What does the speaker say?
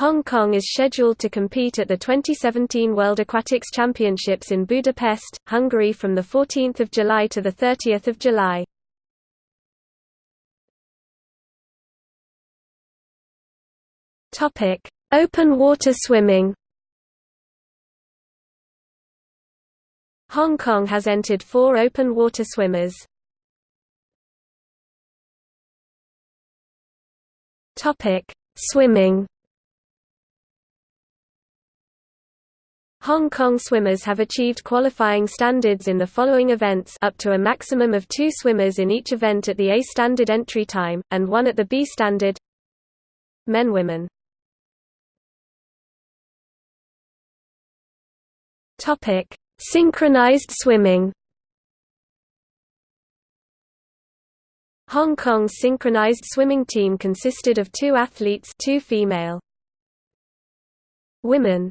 Hong Kong is scheduled to compete at the 2017 World Aquatics Championships in Budapest, Hungary from 14 July to 30 July. Open water swimming Hong Kong has entered four open water swimmers. Swimming Hong Kong swimmers have achieved qualifying standards in the following events up to a maximum of two swimmers in each event at the A standard entry time, and one at the B standard. Men Women. Synchronized swimming. Hong Kong's synchronized swimming team consisted of two athletes two female. Women